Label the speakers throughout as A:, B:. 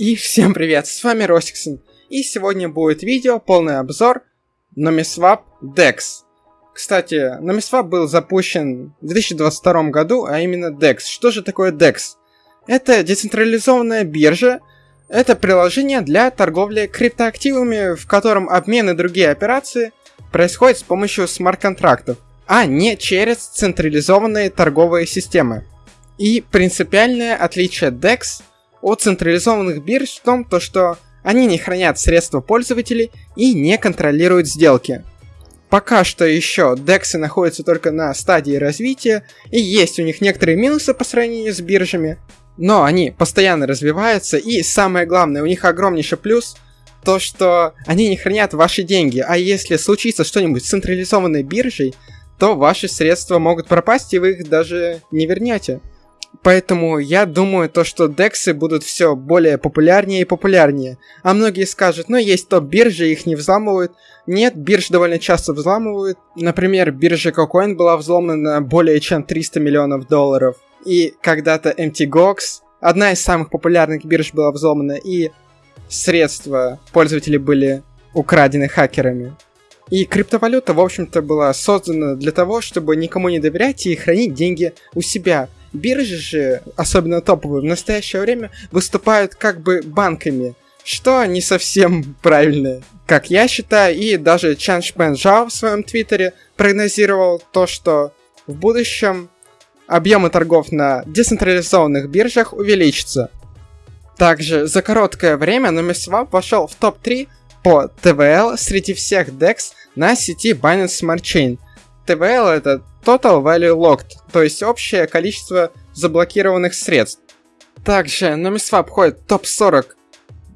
A: И всем привет, с вами Росиксон. И сегодня будет видео, полный обзор Nomiswap DEX. Кстати, Nomiswap был запущен в 2022 году, а именно DEX. Что же такое DEX? Это децентрализованная биржа, это приложение для торговли криптоактивами, в котором обмен и другие операции происходят с помощью смарт-контрактов, а не через централизованные торговые системы. И принципиальное отличие DEX от централизованных бирж в том, то, что они не хранят средства пользователей и не контролируют сделки. Пока что еще DEX находятся только на стадии развития, и есть у них некоторые минусы по сравнению с биржами, но они постоянно развиваются, и самое главное, у них огромнейший плюс то, что они не хранят ваши деньги, а если случится что-нибудь с централизованной биржей, то ваши средства могут пропасть, и вы их даже не вернете. Поэтому я думаю, то, что дексы будут все более популярнее и популярнее. А многие скажут, ну есть топ-биржи, их не взламывают. Нет, бирж довольно часто взламывают. Например, биржа KuCoin была взломана на более чем 300 миллионов долларов. И когда-то MTGOX, одна из самых популярных бирж была взломана, и средства пользователей были украдены хакерами. И криптовалюта, в общем-то, была создана для того, чтобы никому не доверять и хранить деньги у себя – Биржи же, особенно топовые, в настоящее время выступают как бы банками, что не совсем правильно, как я считаю, и даже Чан Шпен Жао в своем твиттере прогнозировал то, что в будущем объемы торгов на децентрализованных биржах увеличатся. Также за короткое время NumiSwap вошел в топ-3 по TVL среди всех DEX на сети Binance Smart Chain. TVL это Total Value Locked, то есть общее количество заблокированных средств. Также NumiSwap входит в топ-40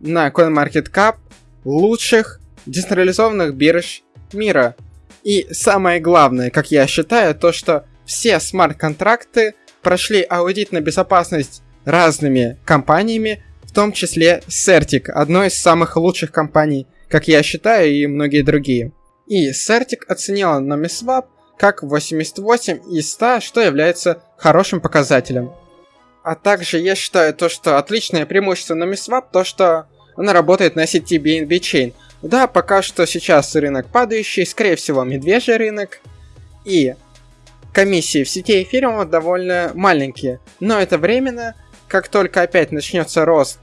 A: на CoinMarketCap лучших децентрализованных бирж мира. И самое главное, как я считаю, то что все смарт-контракты прошли аудит на безопасность разными компаниями, в том числе Certic, одной из самых лучших компаний, как я считаю, и многие другие. И Certic оценила NumiSwap как 88 из 100, что является хорошим показателем. А также я считаю то, что отличное преимущество на MISWAP, то что она работает на сети BNB Chain. Да, пока что сейчас рынок падающий, скорее всего медвежий рынок. И комиссии в сети эфириума довольно маленькие. Но это временно. Как только опять начнется рост,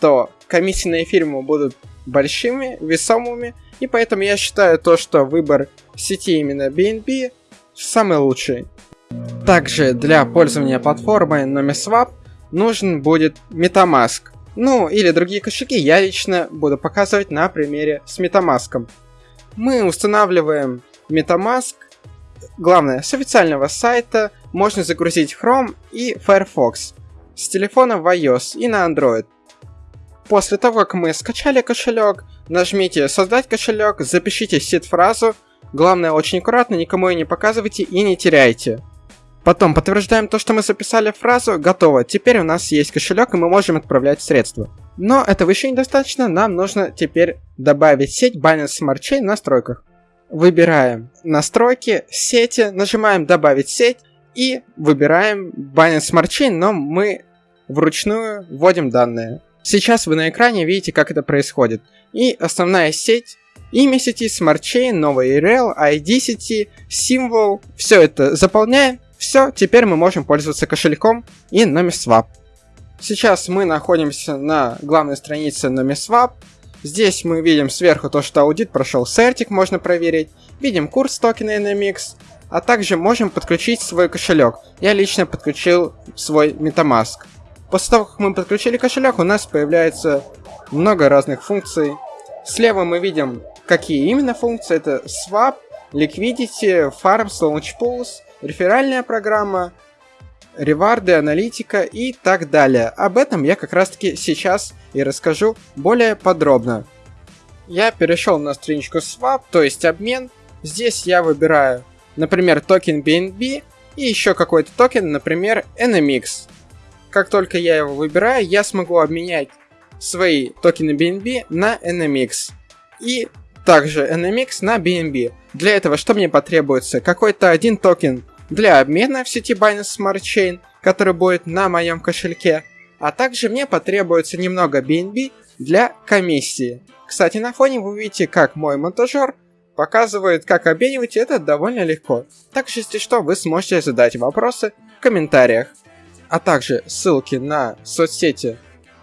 A: то комиссии на эфириуму будут большими, весомыми. И поэтому я считаю то, что выбор сети именно BNB самый лучший. Также для пользования платформой NomiSwap нужен будет MetaMask. Ну, или другие кошельки я лично буду показывать на примере с MetaMask. Мы устанавливаем MetaMask, главное, с официального сайта, можно загрузить Chrome и Firefox, с телефона в iOS и на Android. После того, как мы скачали кошелек, нажмите «Создать кошелек», запишите сид-фразу, главное очень аккуратно, никому ее не показывайте и не теряйте. Потом подтверждаем то, что мы записали фразу, готово, теперь у нас есть кошелек и мы можем отправлять средства. Но этого еще недостаточно, нам нужно теперь добавить сеть Binance Smart Chain в настройках. Выбираем настройки, сети, нажимаем добавить сеть и выбираем Binance Smart Chain, но мы вручную вводим данные. Сейчас вы на экране видите, как это происходит. И основная сеть, имя сети, Chain, новый URL, ID сети, символ, все это заполняем. Все, теперь мы можем пользоваться кошельком и NomiSwap. Сейчас мы находимся на главной странице NomiSwap. Здесь мы видим сверху то, что аудит прошел Certic, можно проверить. Видим курс токена NMX, а также можем подключить свой кошелек. Я лично подключил свой MetaMask. После того, как мы подключили кошелек, у нас появляется много разных функций. Слева мы видим, какие именно функции. Это Swap, Liquidity, Farms, Launch Pools, реферальная программа, реварды, аналитика и так далее. Об этом я как раз таки сейчас и расскажу более подробно. Я перешел на страничку Swap, то есть обмен. Здесь я выбираю, например, токен BNB и еще какой-то токен, например, NMX. Как только я его выбираю, я смогу обменять свои токены BNB на NMX. И также NMX на BNB. Для этого что мне потребуется? Какой-то один токен для обмена в сети Binance Smart Chain, который будет на моем кошельке, А также мне потребуется немного BNB для комиссии. Кстати, на фоне вы видите, как мой монтажер показывает, как обменивать, это довольно легко. Также, если что, вы сможете задать вопросы в комментариях. А также ссылки на соцсети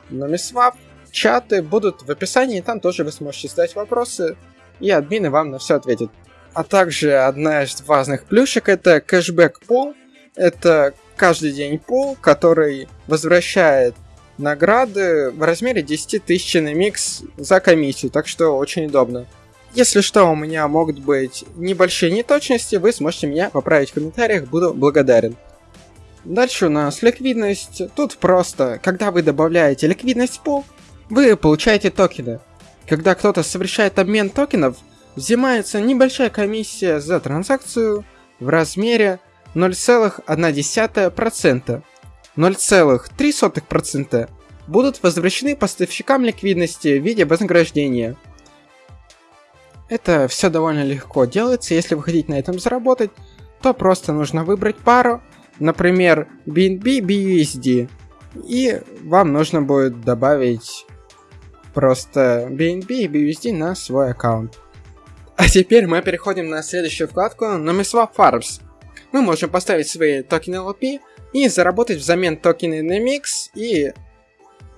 A: Номисвап, чаты будут в описании, там тоже вы сможете задать вопросы, и админы вам на все ответят. А также одна из важных плюшек это кэшбэк пол. Это каждый день пол, который возвращает награды в размере 10 тысяч на микс за комиссию, так что очень удобно. Если что, у меня могут быть небольшие неточности, вы сможете меня поправить в комментариях, буду благодарен. Дальше у нас ликвидность. Тут просто, когда вы добавляете ликвидность в пул, вы получаете токены. Когда кто-то совершает обмен токенов, взимается небольшая комиссия за транзакцию в размере 0,1%. 0,3% будут возвращены поставщикам ликвидности в виде вознаграждения. Это все довольно легко делается, если вы хотите на этом заработать, то просто нужно выбрать пару, например, BNB BUSD, и вам нужно будет добавить просто BNB BUSD на свой аккаунт. А теперь мы переходим на следующую вкладку Nomiswap Farms. Мы можем поставить свои токены LP и заработать взамен токены NMX и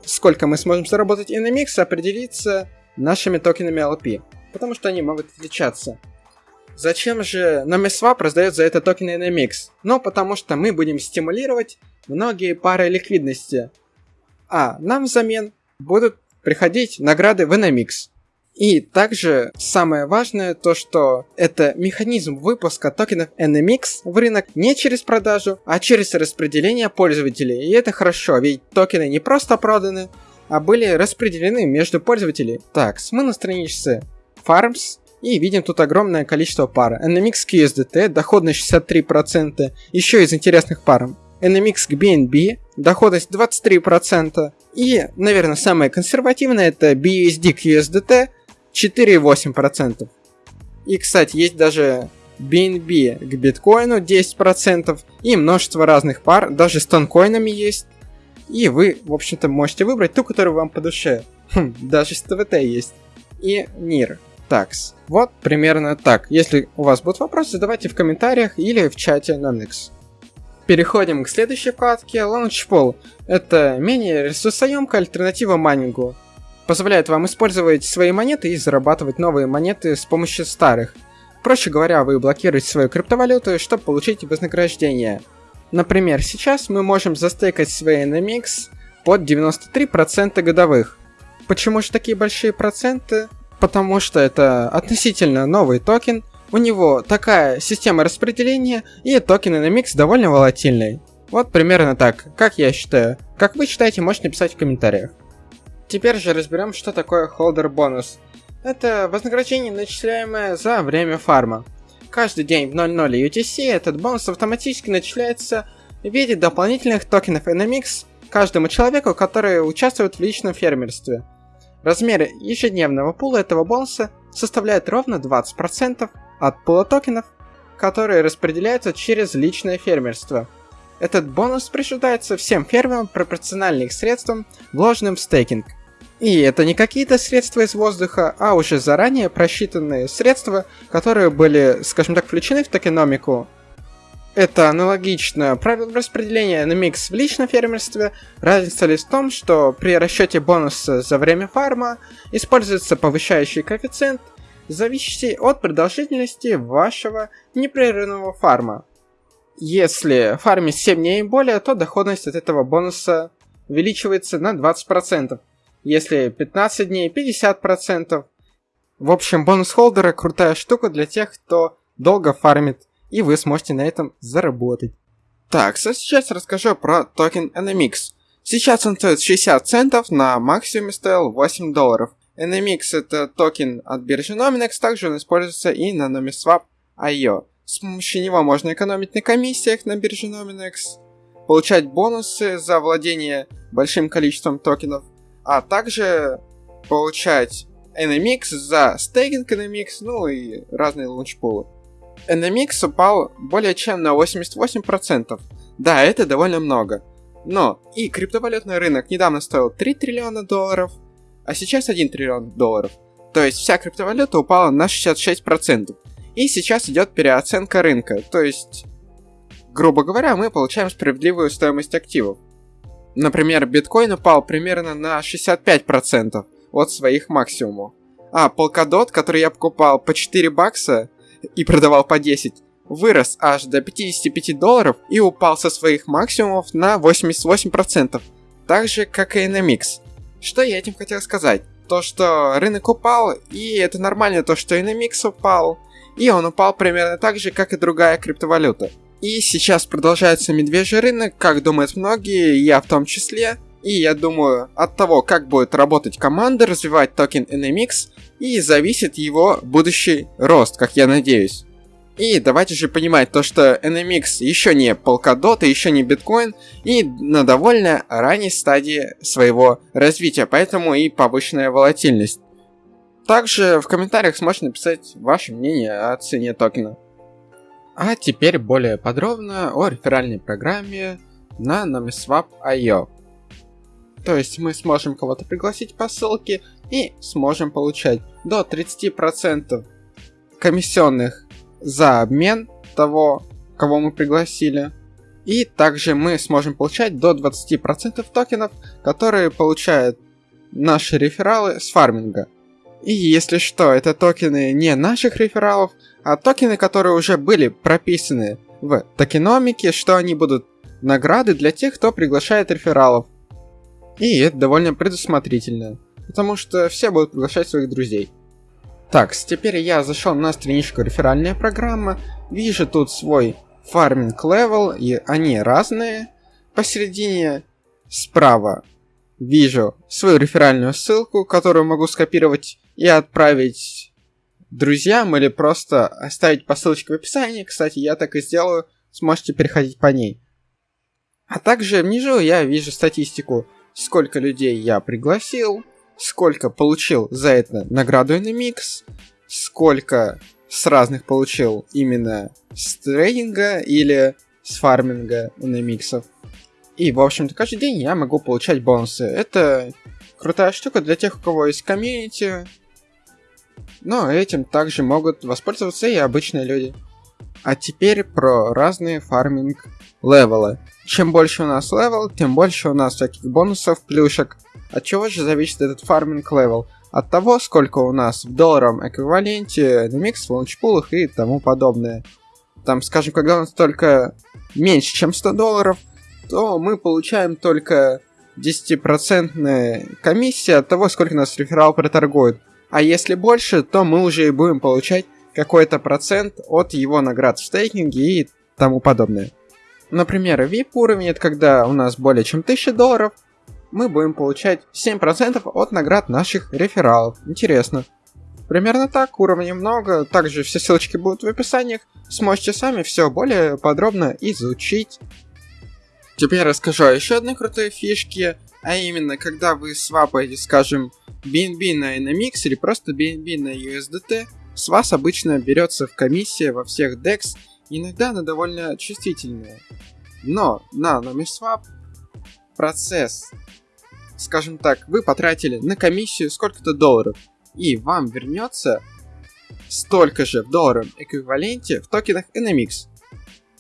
A: сколько мы сможем заработать NMX определиться нашими токенами LP, потому что они могут отличаться. Зачем же NomiSwap раздает за это токены NMX? Ну, потому что мы будем стимулировать многие пары ликвидности. А нам взамен будут приходить награды в NMX. И также самое важное то, что это механизм выпуска токенов NMX в рынок не через продажу, а через распределение пользователей. И это хорошо, ведь токены не просто проданы, а были распределены между пользователей. Так, мы на странице Farms и видим тут огромное количество пар. NMX к USDT, доходность 63%, еще из интересных пар. NMX BNB, доходность 23%. И, наверное, самое консервативное это BUSD к USDT, 4,8%. И, кстати, есть даже BNB к биткоину 10% и множество разных пар, даже с тонкоинами есть. И вы, в общем-то, можете выбрать ту, которая вам по душе. Хм, даже с ТВТ есть. И NIR. Tax. Вот примерно так. Если у вас будут вопросы, задавайте в комментариях или в чате на Nix. Переходим к следующей вкладке Launchpool. Это менее ресурсоемкая альтернатива майнингу позволяет вам использовать свои монеты и зарабатывать новые монеты с помощью старых. Проще говоря, вы блокируете свою криптовалюту, чтобы получить вознаграждение. Например, сейчас мы можем застейкать свои NMX под 93% годовых. Почему же такие большие проценты? Потому что это относительно новый токен, у него такая система распределения, и токен NMX довольно волатильный. Вот примерно так, как я считаю. Как вы считаете, можете написать в комментариях. Теперь же разберем, что такое holder бонус. Это вознаграждение, начисляемое за время фарма. Каждый день в 00 UTC этот бонус автоматически начисляется в виде дополнительных токенов NMX каждому человеку, который участвует в личном фермерстве. Размер ежедневного пула этого бонуса составляет ровно 20% от пула токенов, которые распределяются через личное фермерство. Этот бонус присуждается всем фермерам пропорционально их средствам, вложенным в стейкинг – и это не какие-то средства из воздуха, а уже заранее просчитанные средства, которые были, скажем так, включены в токеномику. Это аналогично правилам распределения на микс в личном фермерстве. Разница лишь в том, что при расчете бонуса за время фарма используется повышающий коэффициент, зависящий от продолжительности вашего непрерывного фарма. Если фармить 7 дней и более, то доходность от этого бонуса увеличивается на 20%. Если 15 дней, 50%. В общем, бонус холдера крутая штука для тех, кто долго фармит, и вы сможете на этом заработать. Так, сейчас расскажу про токен NMX. Сейчас он стоит 60 центов, на максимуме стоил 8 долларов. NMX это токен от биржи Nominex, также он используется и на NomiSwap.io. С помощью него можно экономить на комиссиях на бирже Nominex, получать бонусы за владение большим количеством токенов, а также получать NMX за стейкинг NMX, ну и разные лаунчпулы. NMX упал более чем на 88%. Да, это довольно много. Но и криптовалютный рынок недавно стоил 3 триллиона долларов, а сейчас 1 триллион долларов. То есть вся криптовалюта упала на 66%. И сейчас идет переоценка рынка, то есть, грубо говоря, мы получаем справедливую стоимость активов. Например, биткоин упал примерно на 65% от своих максимумов. А Polkadot, который я покупал по 4 бакса и продавал по 10, вырос аж до 55 долларов и упал со своих максимумов на 88%, так же как и NMX. Что я этим хотел сказать? То, что рынок упал, и это нормально то, что NMX упал, и он упал примерно так же, как и другая криптовалюта. И сейчас продолжается медвежий рынок, как думают многие, я в том числе. И я думаю, от того, как будет работать команда, развивать токен NMX, и зависит его будущий рост, как я надеюсь. И давайте же понимать то, что NMX еще не Polkadot, еще не биткоин, и на довольно ранней стадии своего развития, поэтому и повышенная волатильность. Также в комментариях сможете написать ваше мнение о цене токена. А теперь более подробно о реферальной программе на NamiSwap.io. То есть мы сможем кого-то пригласить по ссылке и сможем получать до 30% комиссионных за обмен того, кого мы пригласили. И также мы сможем получать до 20% токенов, которые получают наши рефералы с фарминга. И если что, это токены не наших рефералов, а токены, которые уже были прописаны в токеномике, что они будут награды для тех, кто приглашает рефералов. И это довольно предусмотрительно, потому что все будут приглашать своих друзей. Так, теперь я зашел на страничку реферальная программа, вижу тут свой farming level, и они разные. Посередине справа вижу свою реферальную ссылку, которую могу скопировать и отправить друзьям или просто оставить по ссылочке в описании. Кстати, я так и сделаю, сможете переходить по ней. А также внизу я вижу статистику, сколько людей я пригласил, сколько получил за это награду NMX, сколько с разных получил именно с трейдинга или с фарминга NMX. И, в общем-то, каждый день я могу получать бонусы. Это крутая штука для тех, у кого есть комьюнити, но этим также могут воспользоваться и обычные люди. А теперь про разные farming level ы. Чем больше у нас level, тем больше у нас всяких бонусов, плюшек. От чего же зависит этот farming level? От того, сколько у нас в долларовом эквиваленте NMX, launchpool ах и тому подобное. Там, скажем, когда у нас только меньше, чем 100 долларов, то мы получаем только 10% комиссия от того, сколько нас реферал проторгует. А если больше, то мы уже и будем получать какой-то процент от его наград в стейкинге и тому подобное. Например, VIP уровень, это когда у нас более чем 1000 долларов, мы будем получать 7% от наград наших рефералов. Интересно. Примерно так, уровней много, также все ссылочки будут в описаниях, сможете сами все более подробно изучить. Теперь расскажу о еще одной крутой фишке, а именно, когда вы свапаете, скажем, BNB на NMX или просто BNB на USDT, с вас обычно берется в комиссия во всех DEX, иногда она довольно чувствительная. Но на NamiSwap процесс, скажем так, вы потратили на комиссию сколько-то долларов, и вам вернется столько же в долларовом эквиваленте в токенах NMX.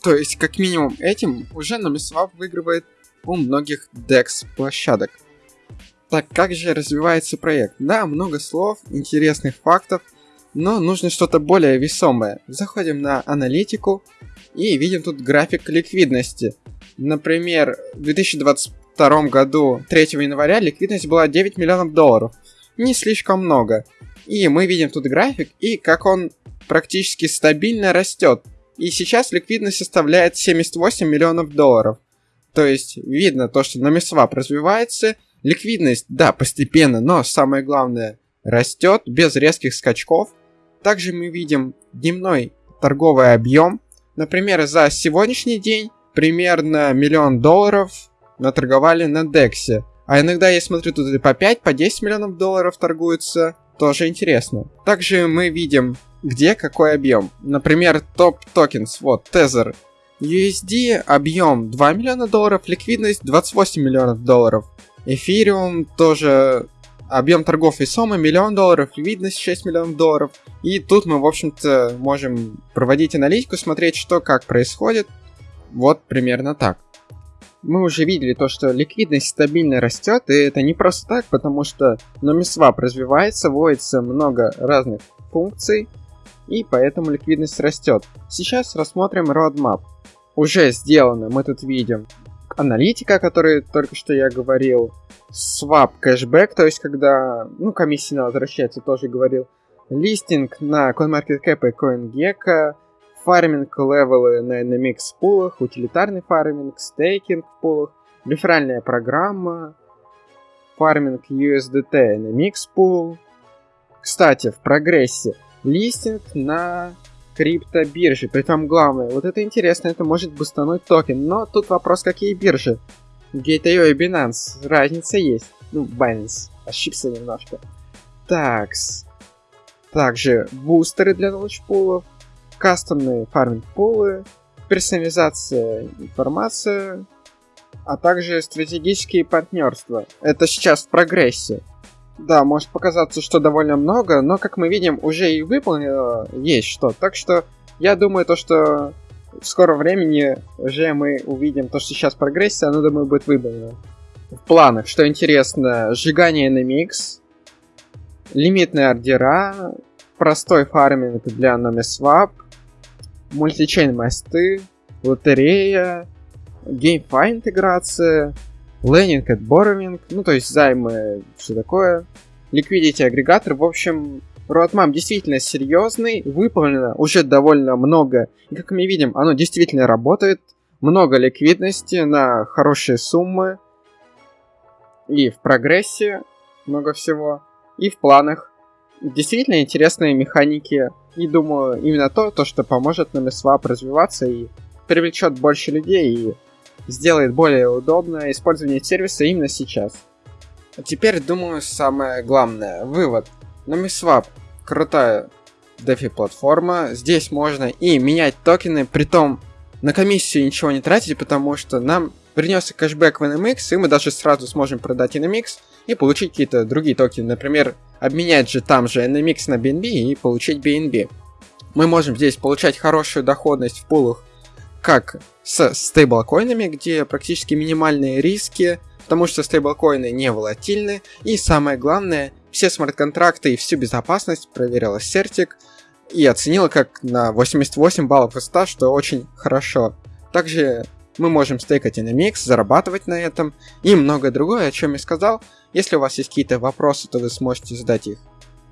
A: То есть, как минимум этим уже NamiSwap выигрывает у многих DEX площадок. Так как же развивается проект? Да, много слов, интересных фактов, но нужно что-то более весомое. Заходим на аналитику и видим тут график ликвидности. Например, в 2022 году 3 января ликвидность была 9 миллионов долларов. Не слишком много. И мы видим тут график и как он практически стабильно растет. И сейчас ликвидность составляет 78 миллионов долларов. То есть видно то, что NamiSwap развивается, ликвидность, да, постепенно, но самое главное, растет без резких скачков. Также мы видим дневной торговый объем. Например, за сегодняшний день примерно миллион долларов наторговали на Дексе. А иногда я смотрю, тут и по 5, по 10 миллионов долларов торгуются. Тоже интересно. Также мы видим, где какой объем. Например, топ токенс, вот, Tether USD объем 2 миллиона долларов, ликвидность 28 миллионов долларов. Эфириум тоже объем торгов весомый, миллион долларов, ликвидность 6 миллионов долларов. И тут мы, в общем-то, можем проводить аналитику, смотреть, что как происходит. Вот примерно так. Мы уже видели то, что ликвидность стабильно растет, и это не просто так, потому что NomiSwap развивается, вводится много разных функций, и поэтому ликвидность растет. Сейчас рассмотрим roadmap. Уже сделано, мы тут видим аналитика, о которой только что я говорил, swap кэшбэк, то есть когда, ну, комиссия возвращается, тоже говорил, листинг на CoinMarketCap и CoinGecko, farming level ы на NMX пулах, утилитарный фарминг, стейкинг в пулах, реферальная программа, фарминг USDT NMX пул. Кстати, в прогрессе листинг на криптобирже. Притом главное, вот это интересно, это может бустануть токен. Но тут вопрос, какие биржи. Gate.io и Binance. Разница есть. Ну, Binance. Ошибся немножко. Такс. Также бустеры для launchpool ов, кастомные фарминг-пулы, персонализация информации, а также стратегические партнерства. Это сейчас в прогрессе. Да, может показаться, что довольно много, но, как мы видим, уже и выполнено есть что. Так что я думаю, то, что в скором времени уже мы увидим то, что сейчас прогрессия, оно, думаю, будет выполнено. В планах, что интересно, сжигание NMX, лимитные ордера, простой фарминг для NomiSwap, мультичейн мосты, лотерея, GameFi интеграция, Lending at Borrowing, ну то есть займы, все такое, Liquidity агрегатор, в общем, Roadmap действительно серьезный, выполнено уже довольно много, и как мы видим, оно действительно работает, много ликвидности на хорошие суммы, и в прогрессе много всего, и в планах. Действительно интересные механики, и думаю, именно то, то что поможет нам SWAP развиваться и привлечет больше людей, и сделает более удобное использование сервиса именно сейчас. А теперь, думаю, самое главное. Вывод. NumiSwap крутая DeFi платформа. Здесь можно и менять токены, при том на комиссию ничего не тратить, потому что нам принес кэшбэк в NMX, и мы даже сразу сможем продать NMX и получить какие-то другие токены. Например, обменять же там же NMX на BNB и получить BNB. Мы можем здесь получать хорошую доходность в пулах как с стейблкоинами, где практически минимальные риски, потому что стейблкоины не волатильны, и самое главное, все смарт-контракты и всю безопасность проверила Certic и оценила как на 88 баллов из 100, что очень хорошо. Также мы можем стейкать NMX, зарабатывать на этом и многое другое, о чем я сказал. Если у вас есть какие-то вопросы, то вы сможете задать их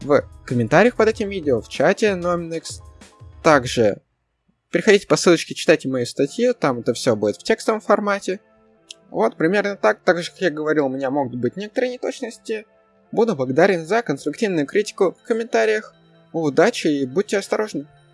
A: в комментариях под этим видео, в чате Nominex. Также Переходите по ссылочке, читайте мои статьи, там это все будет в текстовом формате. Вот, примерно так. Так же, как я говорил, у меня могут быть некоторые неточности. Буду благодарен за конструктивную критику в комментариях. Удачи и будьте осторожны.